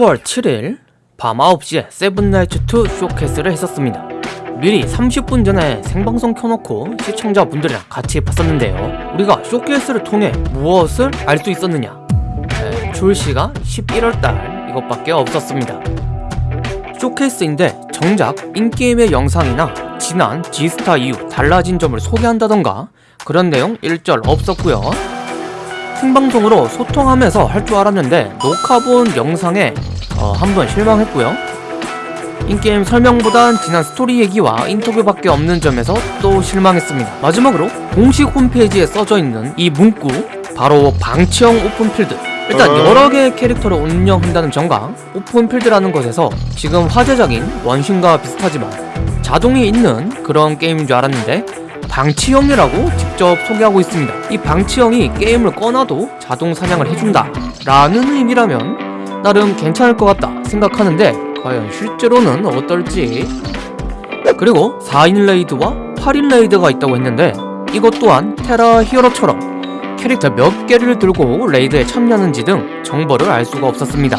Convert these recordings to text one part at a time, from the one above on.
10월 7일 밤 9시에 세븐나이츠2 쇼케이스를 했었습니다. 미리 30분 전에 생방송 켜놓고 시청자분들이랑 같이 봤었는데요. 우리가 쇼케이스를 통해 무엇을 알 수 있었느냐? 네, 출시가 11월달 이것밖에 없었습니다. 쇼케이스인데 정작 in-game의 영상이나 지난 G스타 이후 달라진 점을 소개한다던가 그런 내용 일절 없었고요. 생방송으로 소통하면서 할 줄 알았는데 녹화본 영상에 어, 한 번 실망했고요. in-game 설명보단 지난 스토리 얘기와 인터뷰밖에 없는 점에서 또 실망했습니다. 마지막으로 공식 홈페이지에 써져 있는 이 문구 바로 방치형 open field 일단 여러 개의 캐릭터를 운영한다는 점과 open field라는 것에서 지금 화제적인 원신과 비슷하지만 자동이 있는 그런 게임인 줄 알았는데 방치형이라고 직접 소개하고 있습니다. 이 방치형이 게임을 꺼놔도 자동 사냥을 해준다 라는 의미라면 나름 괜찮을 것 같다 생각하는데 과연 실제로는 어떨지 그리고 4인 raid와 8인 raid가 있다고 했는데 이것 또한 테라 히어로처럼 캐릭터 몇 개를 들고 raid에 참여하는지 등 정보를 알 수가 없었습니다.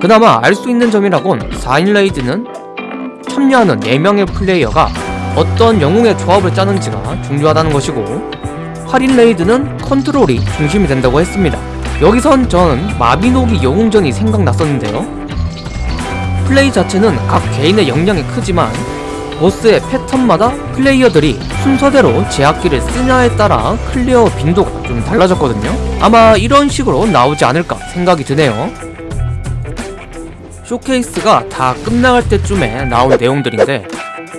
그나마 알 수 있는 점이라곤 4인 raid는 참여하는 4명의 플레이어가 어떤 영웅의 조합을 짜는지가 중요하다는 것이고 8인 raid는 컨트롤이 중심이 된다고 했습니다. 여기선 저는 마비노기 영웅전이 생각났었는데요. 플레이 자체는 각 개인의 역량이 크지만 보스의 패턴마다 플레이어들이 순서대로 제압기를 쓰냐에 따라 clear 빈도가 좀 달라졌거든요. 아마 이런 식으로 나오지 않을까 생각이 드네요. 쇼케이스가 다 끝나갈 때쯤에 나온 내용들인데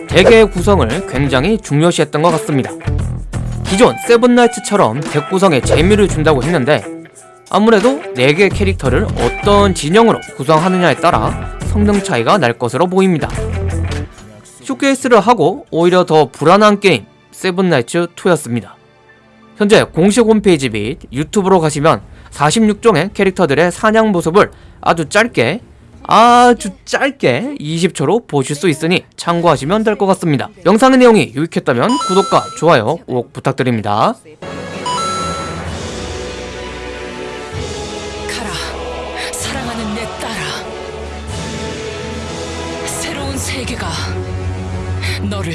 deck의 구성을 굉장히 중요시했던 것 같습니다. 기존 세븐나이츠처럼 deck 구성에 재미를 준다고 했는데 아무래도 4개의 캐릭터를 어떤 진영으로 구성하느냐에 따라 성능 차이가 날 것으로 보입니다. 쇼케이스를 하고 오히려 더 불안한 게임 세븐나이츠2였습니다. 현재 공식 홈페이지 및 유튜브로 가시면 46종의 캐릭터들의 사냥 모습을 아주 짧게 아주 짧게 20초로 보실 수 있으니 참고하시면 될 것 같습니다. 영상의 내용이 유익했다면 구독과 좋아요 꼭 부탁드립니다. 사랑하는 내 딸아. 새로운 세계가 너를